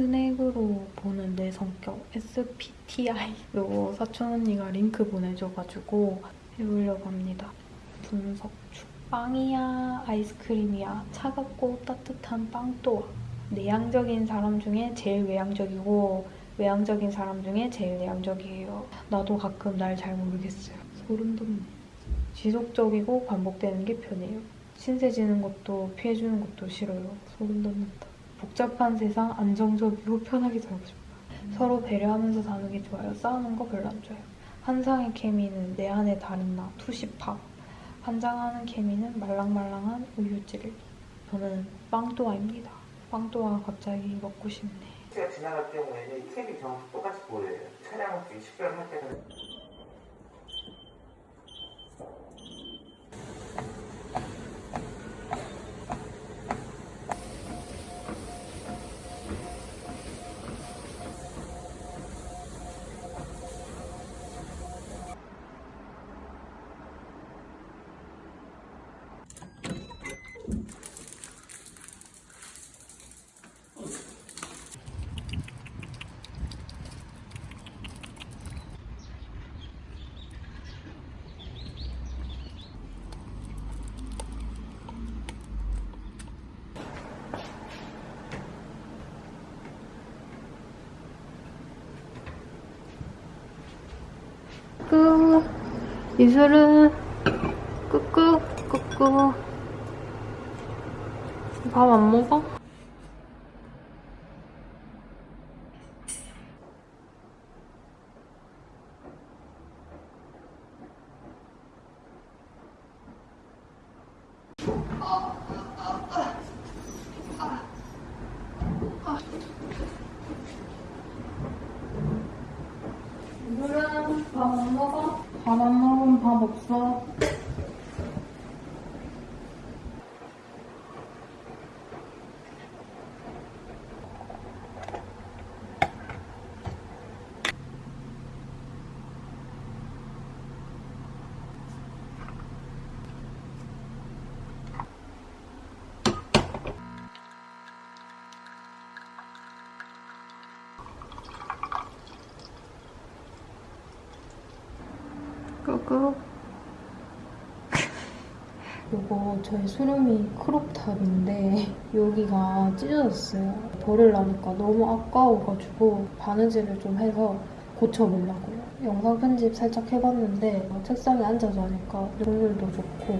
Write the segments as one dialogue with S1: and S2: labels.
S1: 스낵으로 보는 내 성격 SPTI로 사촌 언니가 링크 보내줘가지고 해보려고 합니다. 분석주. 빵이야 아이스크림이야 차갑고 따뜻한 빵또와 내향적인 사람 중에 제일 외향적이고 외향적인 사람 중에 제일 내향적이에요. 나도 가끔 날 잘 모르겠어요. 소름 돋네. 지속적이고 반복되는 게 편해요. 신세 지는 것도 피해주는 것도 싫어요. 소름 돋는다. 복잡한 세상 안정적이고 편하게 살고 싶어요. 서로 배려하면서 사는 게 좋아요. 싸우는 거 별로 안 좋아요. 한상의 케미는 내 안에 달인 나 투시팝. 환장하는 케미는 말랑말랑한 우유찌를. 저는 빵또아입니다. 빵또아 갑자기 먹고 싶네.
S2: 제가 지나갈 경우에는 이 캡이 정확히 똑같이 보여요. 차량 중에 식별할 때는
S1: 이슬은 끄끄 끄끄 밥안 먹어? 밥 안 먹어? 밥 안 먹으면 밥 없어. 끄끄. 이거 저희 수름이 크롭탑인데 여기가 찢어졌어요. 버리려니까 너무 아까워가지고 바느질을 좀 해서 고쳐보려고요. 영상 편집 살짝 해봤는데 책상에 앉아서 하니까 효율도 좋고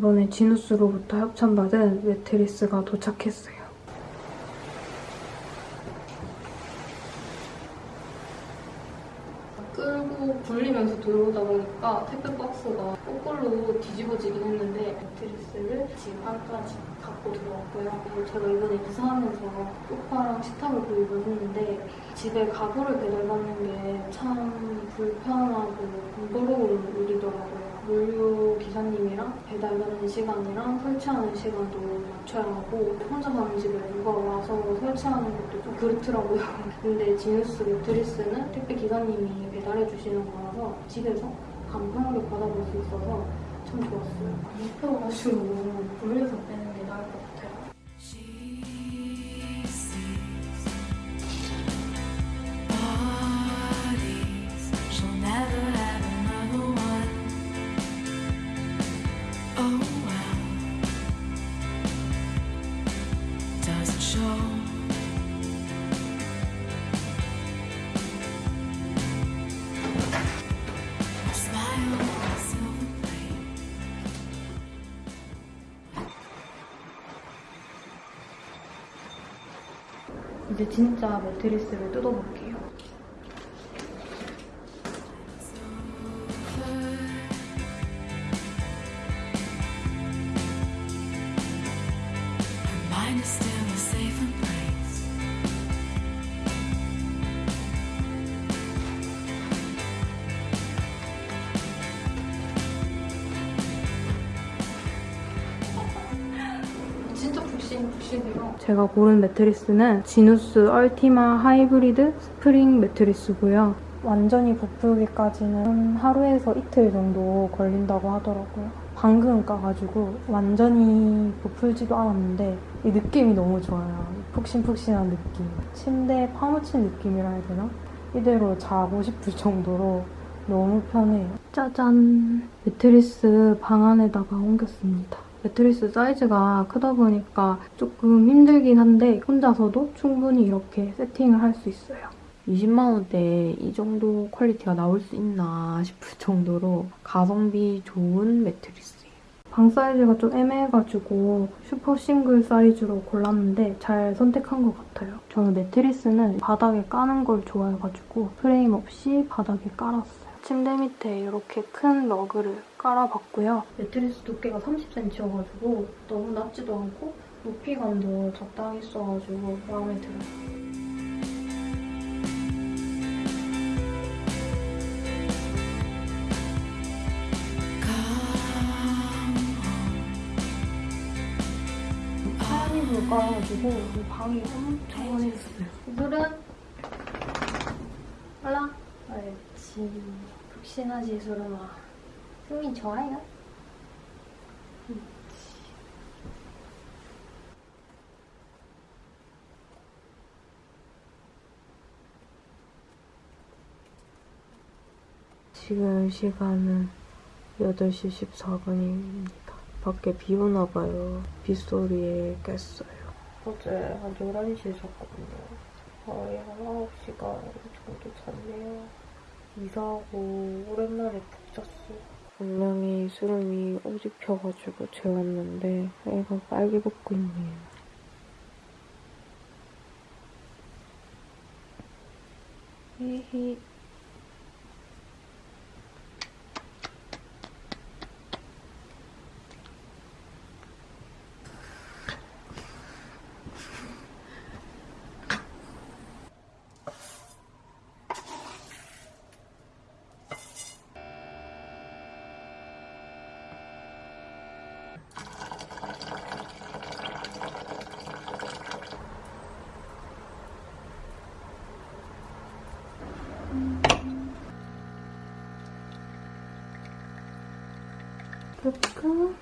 S1: 이번에 지누스로부터 협찬받은 매트리스가 도착했어요. 끌고 굴리면서 들어오다 보니까 택배 박스가 거꾸로 뒤집어지긴 했는데 매트리스를 집 안까지 갖고 들어왔고요. 그리고 제가 이번에 이사하면서 소파랑 식탁을 구입을 했는데 집에 가구를 배달받는 게 참 불편하고 번거로운 일이더라고요. 물류 기사님이랑 배달받는 시간이랑 설치하는 시간도 맞춰야 하고 혼자 사는 집에 누가 와서 설치하는 것도 좀 그렇더라고요. 근데 지누스 매트리스는 택배 기사님이 배달해 주시는 거라서 집에서 간편하게 받아볼 수 있어서 참 좋았어요. 눕혀가지고 돌려서 빼는 게 나을 것 같아요. 진짜 매트리스를 뜯어볼게요. 제가 고른 매트리스는 지누스 얼티마 하이브리드 스프링 매트리스고요. 완전히 부풀기까지는 하루에서 이틀 정도 걸린다고 하더라고요. 방금 까가지고 완전히 부풀지도 않았는데 이 느낌이 너무 좋아요. 푹신푹신한 느낌. 침대에 파묻힌 느낌이라 해야 되나? 이대로 자고 싶을 정도로 너무 편해요. 짜잔! 매트리스 방 안에다가 옮겼습니다. 매트리스 사이즈가 크다 보니까 조금 힘들긴 한데 혼자서도 충분히 이렇게 세팅을 할 수 있어요. 20만 원대에 이 정도 퀄리티가 나올 수 있나 싶을 정도로 가성비 좋은 매트리스예요. 방 사이즈가 좀 애매해가지고 슈퍼 싱글 사이즈로 골랐는데 잘 선택한 것 같아요. 저는 매트리스는 바닥에 까는 걸 좋아해가지고 프레임 없이 바닥에 깔았어요. 침대 밑에 이렇게 큰 러그를 깔아봤고요. 매트리스 두께가 30cm여가지고 너무 낮지도 않고 높이감도 적당히 있어가지고 마음에 들어요. 하얀이불 깔아가지고 이 방이 엄청 환해졌어요. 물은 올라. 옳지. 푹신하지 소름아. 승민 좋아요? 지금 시간은 8시 14분입니다. 밖에 비 오나 봐요. 빗소리에 깼어요. 어제 한 11시에 잤거든요. 거의 한 9시간 정도 잤네요. 이사하고 오랜만에 푹 잤어요. 분명히 수름이 오직 펴가지고 재웠는데 애가 빨개 벗고 있네요. 히히. 그렇고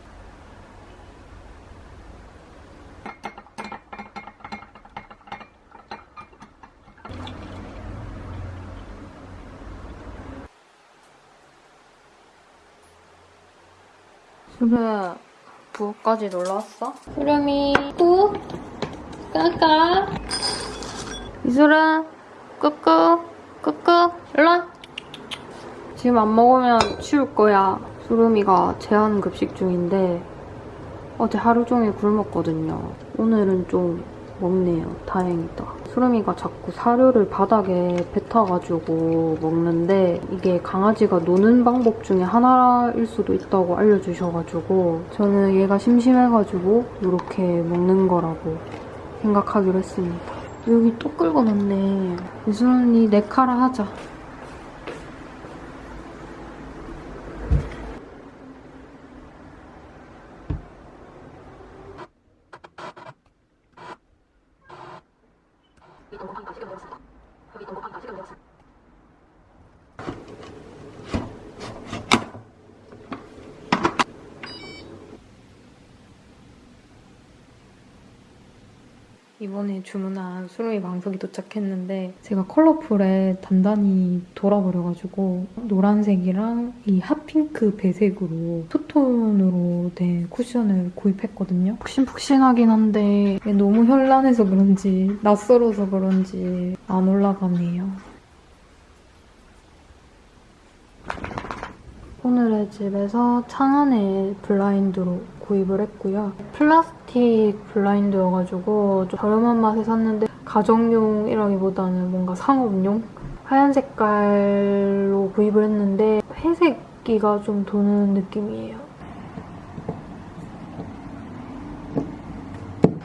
S1: 수배 부엌까지 놀러 왔어? 수렴이 꾹 까까 이수라 끄끄 끄끄 일로와. 지금 안 먹으면 치울 거야 수름이가 제한 급식 중인데 어제 하루 종일 굶었거든요. 오늘은 좀 먹네요. 다행이다. 수름이가 자꾸 사료를 바닥에 뱉어가지고 먹는데 이게 강아지가 노는 방법 중에 하나일 수도 있다고 알려주셔가지고 저는 얘가 심심해가지고 이렇게 먹는 거라고 생각하기로 했습니다. 여기 또 긁어놨네. 이수름이 내 카라 하자 이번에 주문한 수루미 방석이 도착했는데 제가 컬러풀에 단단히 돌아버려가지고 노란색이랑 이 핫핑크 배색으로 투톤으로 된 쿠션을 구입했거든요. 푹신푹신하긴 한데 너무 현란해서 그런지 낯설어서 그런지 안 올라가네요. 오늘의 집에서 창안의 블라인드로 구입을 했고요. 플라스틱 블라인드여가지고 좀 저렴한 맛에 샀는데 가정용이라기보다는 뭔가 상업용? 하얀 색깔로 구입을 했는데 회색기가 좀 도는 느낌이에요.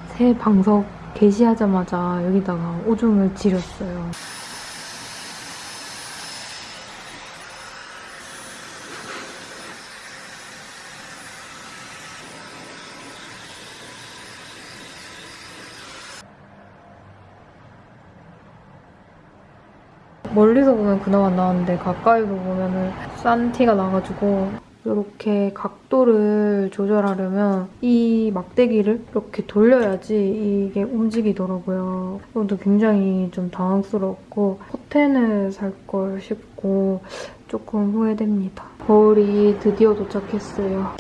S1: 새 방석 게시하자마자 여기다가 오줌을 지렸어요. 멀리서 보면 그나마 나왔는데 가까이서 보면은 싼 티가 나가지고 이렇게 각도를 조절하려면 이 막대기를 이렇게 돌려야지 이게 움직이더라고요. 그것도 굉장히 좀 당황스럽고 커튼을 살 걸 싶고 조금 후회됩니다. 거울이 드디어 도착했어요.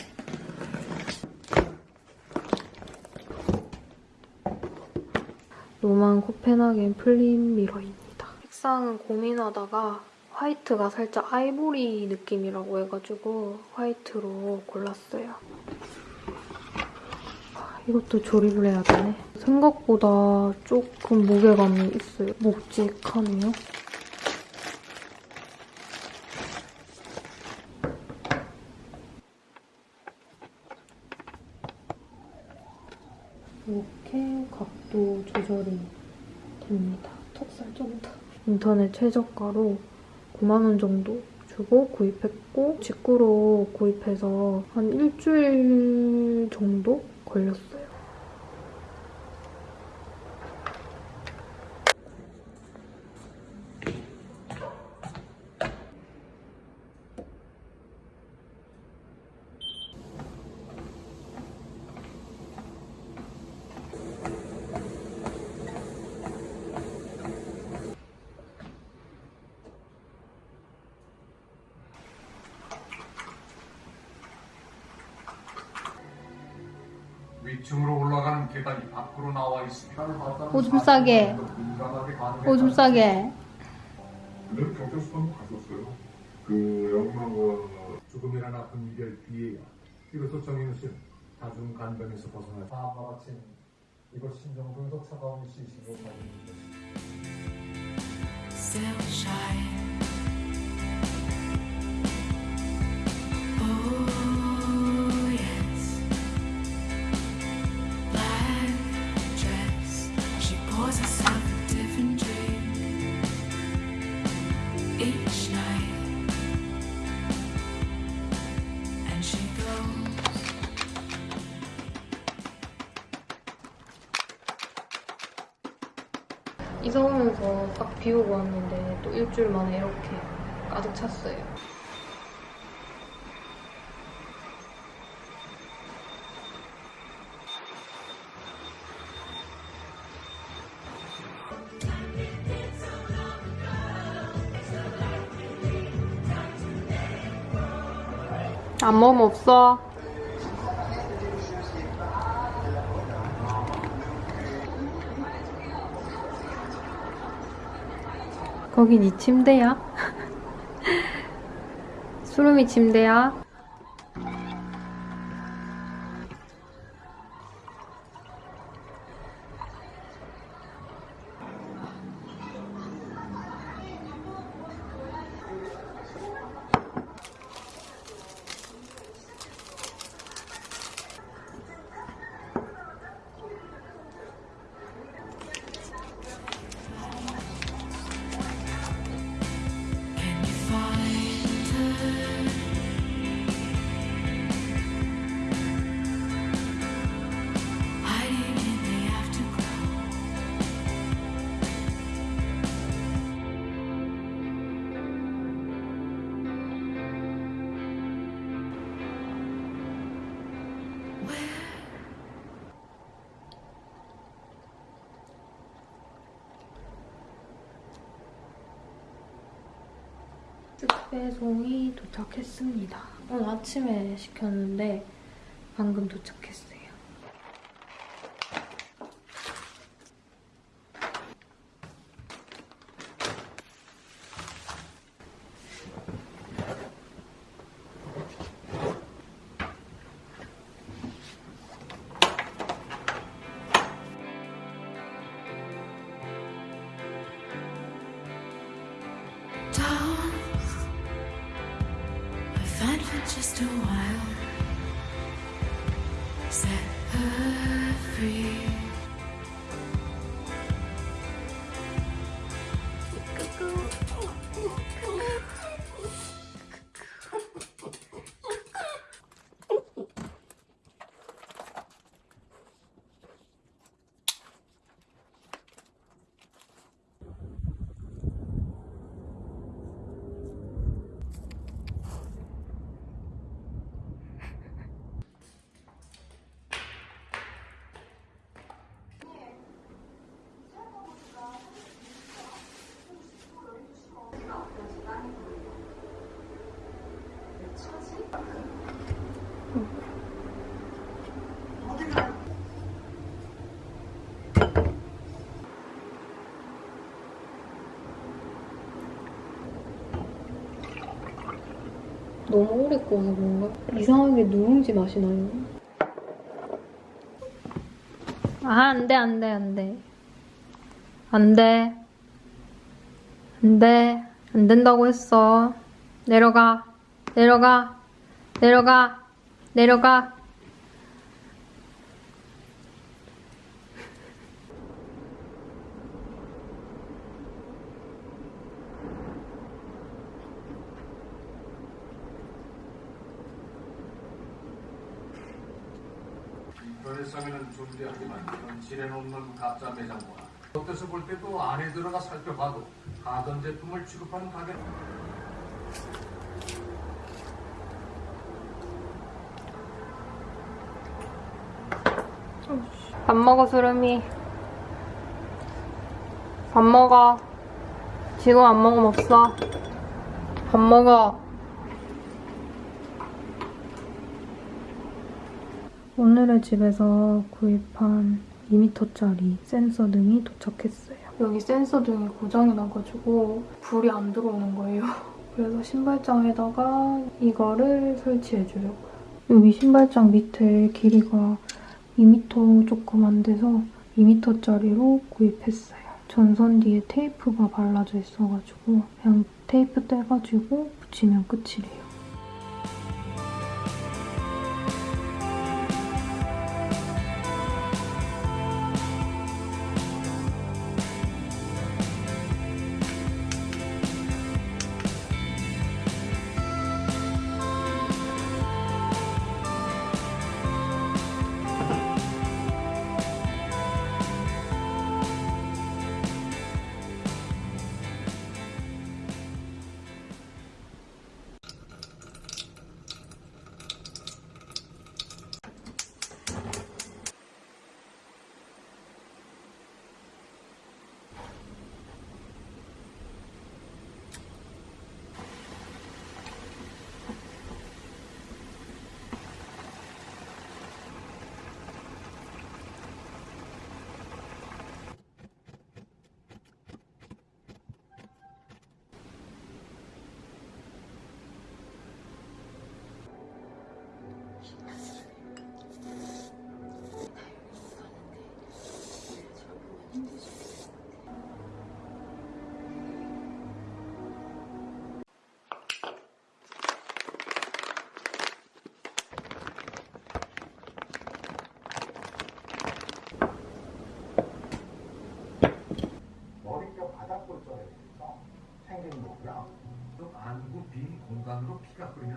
S1: 로만 코펜하겐 플린 미러입니다. 색상은 고민하다가 화이트가 살짝 아이보리 느낌이라고 해가지고 화이트로 골랐어요. 아, 이것도 조립을 해야 되네. 생각보다 조금 무게감이 있어요. 묵직하네요. 이렇게 각도 조절이 됩니다. 턱살 정도. 인터넷 최저가로 9만원 정도 주고 구입했고 직구로 구입해서 한 일주일 정도 걸렸어요.
S3: 위층으로 올라가는 계단이 밖으로 나와 있습니다.
S1: 오줌 싸게. 오줌 싸게.
S4: 근데 경찰서도 갔었어요. 그 영망과
S3: 죽음이란 아픈 이별 뒤에야 이것도 정인우 씨는 다중 간병에서 벗어나 다음과 같이 이것 심정분도 차가운 시신으로 받는 것입니다.
S1: 이사 오면서 싹 비우고 왔는데 또 일주일 만에 이렇게 가득 찼어요. 안 먹으면 없어. 거기 네 침대야? 수름이 침대야? 배송이 도착했습니다. 오늘 아침에 시켰는데 방금 도착했어요. 너무 오래 구워서 그런가? 이상하게 누룽지 맛이 나요. 아, 안 돼, 안 돼, 안 돼. 안 돼. 안 돼. 안 된다고 했어. 내려가. 내려가. 내려가. 내려가.
S3: 인터넷상에는 존재하지만 이런 지뢰 없는 가짜 매장 문화. 겉에서 볼 때도 안에 들어가 살펴봐도 가전 제품을 취급하는 가게.
S1: 밥 먹어, 수름이. 밥 먹어. 지금 안 먹으면 없어. 밥 먹어. 오늘의 집에서 구입한 2m짜리 센서 등이 도착했어요. 여기 센서 등이 고장이 나가지고 불이 안 들어오는 거예요. 그래서 신발장에다가 이거를 설치해주려고요. 여기 신발장 밑에 길이가 2m 조금 안 돼서 2m짜리로 구입했어요. 전선 뒤에 테이프가 발라져 있어가지고 그냥 테이프 떼가지고 붙이면 끝이래요.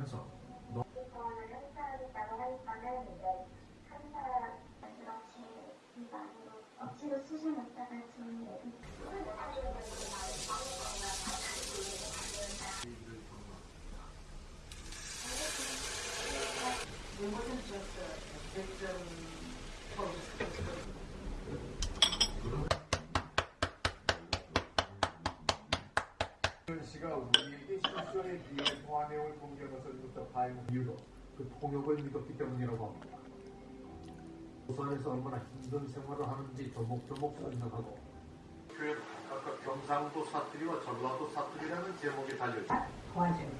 S5: 이거 아니고 억지로 수술했다가 좀
S3: 씨가 우리에게 실전에 비해 통화 내용을 공개한 것을 부터 파행 이유도 그 통역을 믿었기 때문이라고 합니다. 부산에서 얼마나 힘든 생활을 하는지 조목조목 설명하고 표현 아까 경상도 사투리와 전라도 사투리라는 제목이 달려있습니다.
S6: 도와줘요.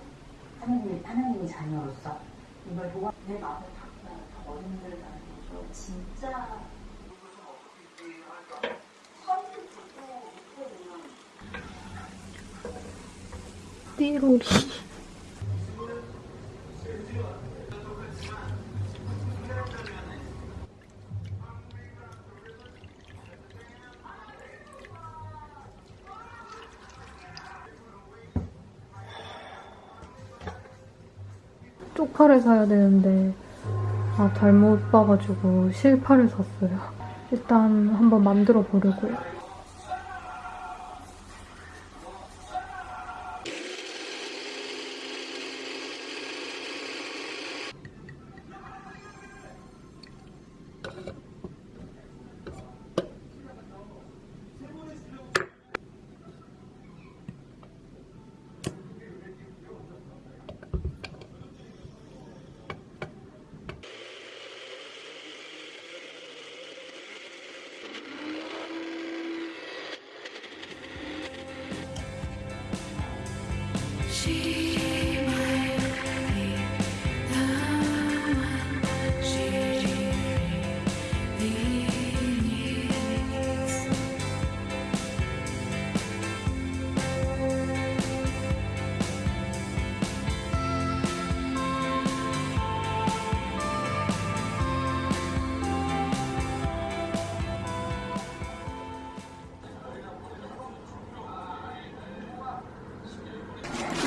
S6: 하나님, 하나님의 자녀로서 이걸 도와 내 마음을. 더 어른들을 만나서 진짜
S1: 띠로리. 쪽파를 사야 되는데 아 잘못 봐가지고 실파를 샀어요. 일단 한번 만들어 보려고요.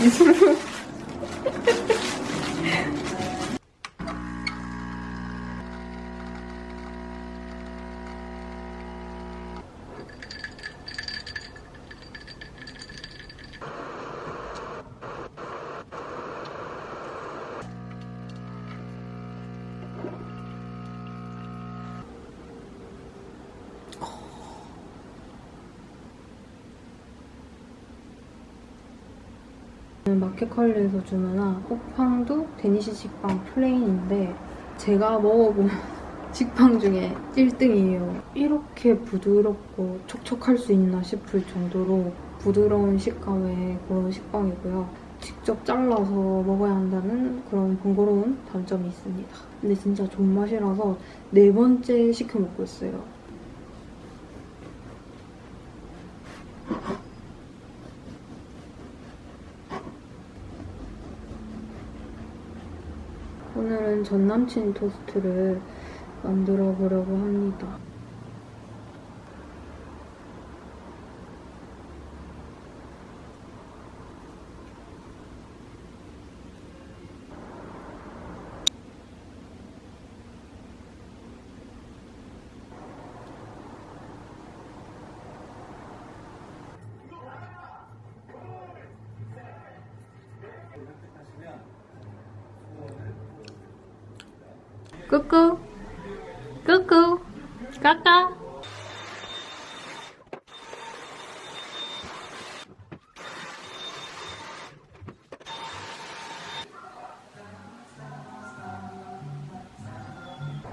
S7: 이슬로.
S1: 마켓컬리에서 주문한 호팡두 데니시 식빵 플레인인데 제가 먹어본 식빵 중에 1등이에요. 이렇게 부드럽고 촉촉할 수 있나 싶을 정도로 부드러운 식감의 그런 식빵이고요. 직접 잘라서 먹어야 한다는 그런 번거로운 단점이 있습니다. 근데 진짜 존맛이라서 네 번째 시켜 먹고 있어요. 오늘은 전 남친 토스트를 만들어 보려고 합니다. 꾸꾸 꾸꾸 까까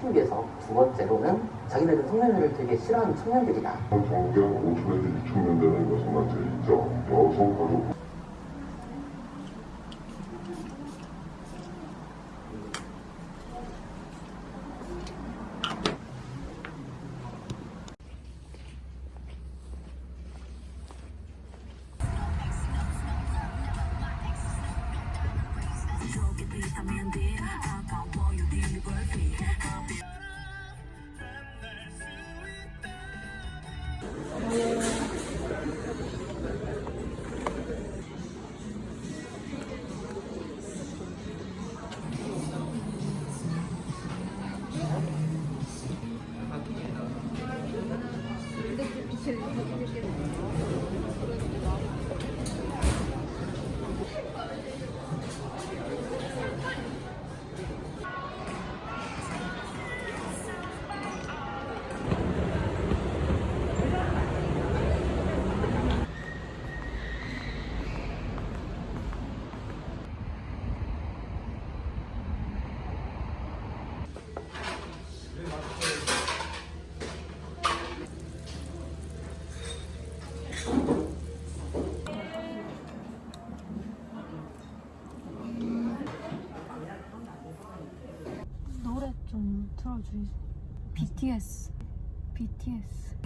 S8: 한국에서 두 번째로는 자기네들 성년회를 되게 싫어하는 청년들이다.
S4: 정경 5천에서 6천 년 되는 것은. 있죠. 여성 가족
S1: BTS BTS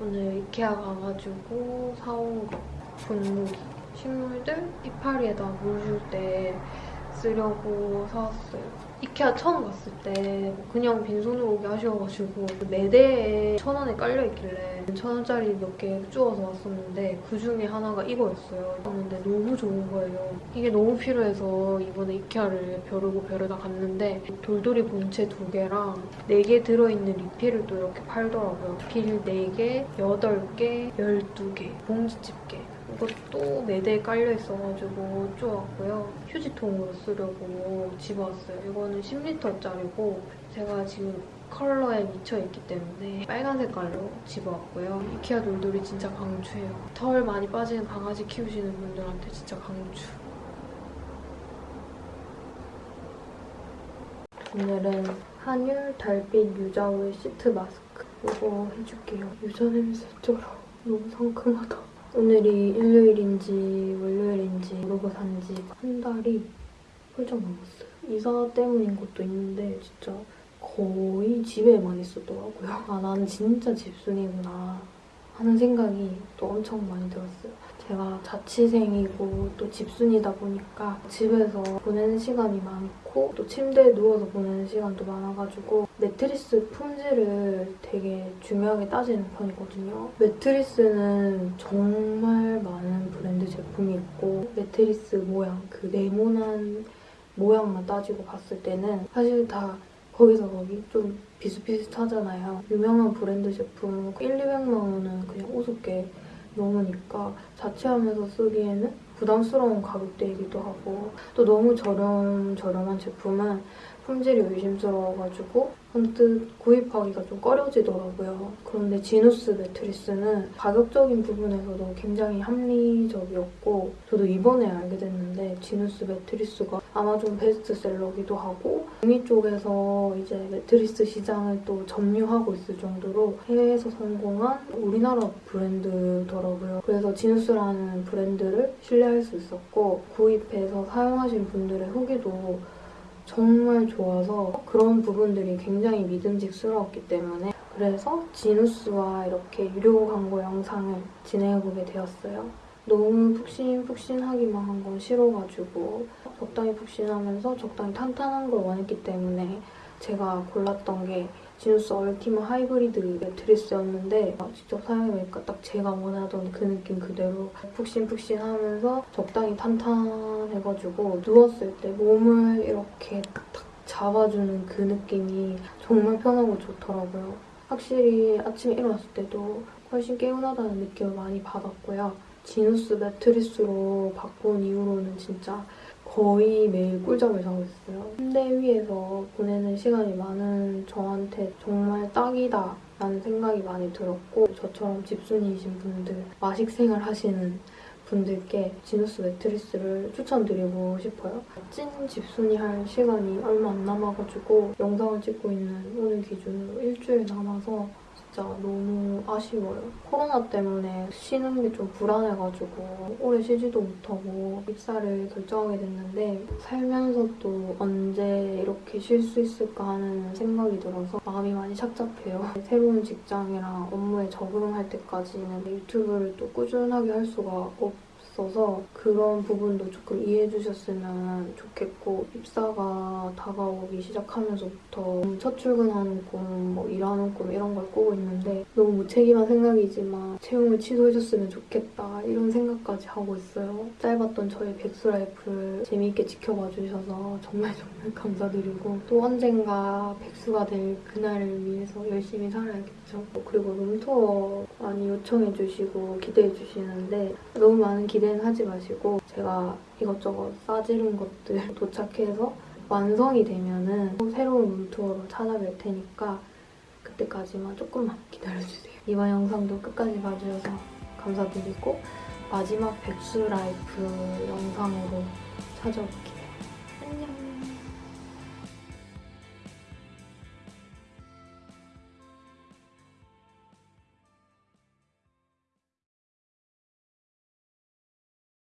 S1: 오늘 이케아 가가지고 사온 거 분무기 식물들 이파리에다 물 줄 때 쓰려고 사왔어요. 이케아 처음 갔을 때 그냥 빈손으로 오기 아쉬워가지고 매대에 천 원에 깔려있길래 천 원짜리 몇 개 주워서 왔었는데 그 중에 하나가 이거였어요. 근데 너무 좋은 거예요. 이게 너무 필요해서 이번에 이케아를 벼르고 벼르다 갔는데 돌돌이 본체 두 개랑 네 개 들어있는 리필을 또 이렇게 팔더라고요. 리필 4개, 8개, 12개, 봉지 집게 이것도 매대에 깔려있어가지고 쪼았고요. 휴지통으로 쓰려고 집어왔어요. 이거는 10리터짜리고 제가 지금 컬러에 미쳐있기 때문에 빨간 색깔로 집어왔고요. 이케아 돌돌이 진짜 강추해요. 털 많이 빠지는 강아지 키우시는 분들한테 진짜 강추. 오늘은 한율 달빛 유자올 시트 마스크 이거 해줄게요. 유자 냄새 쩔어. 너무 상큼하다. 오늘이 일요일인지 월요일인지 모르고 산지 한 달이 훌쩍 넘었어요. 이사 때문인 것도 있는데 진짜 거의 집에만 있었더라고요. 아 나는 진짜 집순이구나 하는 생각이 또 엄청 많이 들었어요. 제가 자취생이고 또 집순이다 보니까 집에서 보내는 시간이 많고 또 침대에 누워서 보내는 시간도 많아가지고 매트리스 품질을 되게 중요하게 따지는 편이거든요. 매트리스는 정말 많은 브랜드 제품이 있고 매트리스 모양, 그 네모난 모양만 따지고 봤을 때는 사실 다 거기서 거기 좀 비슷비슷하잖아요. 유명한 브랜드 제품 1, 200만 원은 그냥 우습게 넘으니까 자취하면서 쓰기에는 부담스러운 가격대이기도 하고 또 너무 저렴 저렴한 제품은 품질이 의심스러워가지고 언뜻 구입하기가 좀 꺼려지더라고요. 그런데 지누스 매트리스는 가격적인 부분에서도 굉장히 합리적이었고 저도 이번에 알게 됐는데 지누스 매트리스가 아마존 베스트셀러기도 하고 북미 쪽에서 이제 매트리스 시장을 또 점유하고 있을 정도로 해외에서 성공한 우리나라 브랜드더라고요. 그래서 지누스라는 브랜드를 신뢰할 수 있었고 구입해서 사용하신 분들의 후기도 정말 좋아서 그런 부분들이 굉장히 믿음직스러웠기 때문에 그래서 지누스와 이렇게 유료 광고 영상을 진행해보게 되었어요. 너무 푹신푹신하기만 한 건 싫어가지고 적당히 푹신하면서 적당히 탄탄한 걸 원했기 때문에 제가 골랐던 게 지누스 얼티마 하이브리드 매트리스였는데 직접 사용해보니까 딱 제가 원하던 그 느낌 그대로 푹신푹신하면서 적당히 탄탄해가지고 누웠을 때 몸을 이렇게 탁 잡아주는 그 느낌이 정말 편하고 좋더라고요. 확실히 아침에 일어났을 때도 훨씬 개운하다는 느낌을 많이 받았고요. 지누스 매트리스로 바꾼 이후로는 진짜 거의 매일 꿀잠을 자고 있어요. 침대 위에서 보내는 시간이 많은 저한테 정말 딱이다 라는 생각이 많이 들었고 저처럼 집순이이신 분들, 마식생을 하시는 분들께 지누스 매트리스를 추천드리고 싶어요. 찐 집순이 할 시간이 얼마 안 남아가지고 영상을 찍고 있는 오늘 기준으로 일주일 남아서 진짜 너무 아쉬워요. 코로나 때문에 쉬는 게 좀 불안해가지고 오래 쉬지도 못하고 입사를 결정하게 됐는데 살면서 또 언제 이렇게 쉴 수 있을까 하는 생각이 들어서 마음이 많이 착잡해요. 새로운 직장이랑 업무에 적응할 때까지는 유튜브를 또 꾸준하게 할 수가 없 어서 그런 부분도 조금 이해해 주셨으면 좋겠고 입사가 다가오기 시작하면서부터 첫 출근하는 꿈, 뭐 일하는 꿈 이런 걸 꾸고 있는데 너무 무책임한 생각이지만 채용을 취소해줬으면 좋겠다 이런 생각까지 하고 있어요. 짧았던 저의 백수 라이프를 재미있게 지켜봐 주셔서 정말 정말 감사드리고 또 언젠가 백수가 될 그날을 위해서 열심히 살아야겠죠. 그리고 룸투어 많이 요청해 주시고 기대해 주시는데 너무 많은 기대 는 하지 마시고 제가 이것저것 싸지른 것들 도착해서 완성이 되면은 또 새로운 룸투어로 찾아뵐 테니까 그때까지만 조금만 기다려주세요. 이번 영상도 끝까지 봐주셔서 감사드리고 마지막 백수 라이프 영상으로 찾아올게요. 안녕.